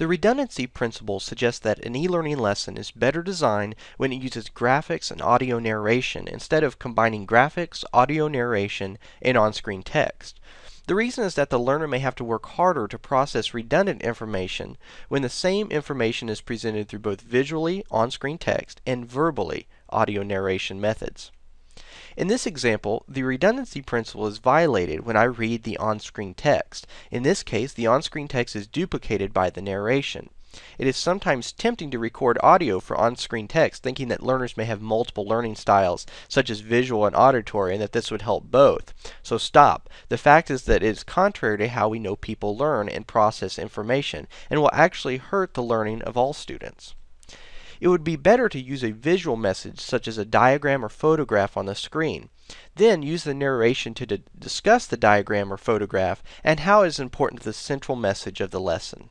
The redundancy principle suggests that an e-learning lesson is better designed when it uses graphics and audio narration instead of combining graphics, audio narration, and on-screen text. The reason is that the learner may have to work harder to process redundant information when the same information is presented through both visually on-screen text and verbally audio narration methods. In this example, the redundancy principle is violated when I read the on-screen text. In this case, the on-screen text is duplicated by the narration. It is sometimes tempting to record audio for on-screen text, thinking that learners may have multiple learning styles, such as visual and auditory, and that this would help both. So stop. The fact is that it is contrary to how we know people learn and process information, and will actually hurt the learning of all students. It would be better to use a visual message such as a diagram or photograph on the screen. Then use the narration to discuss the diagram or photograph and how it is important to the central message of the lesson.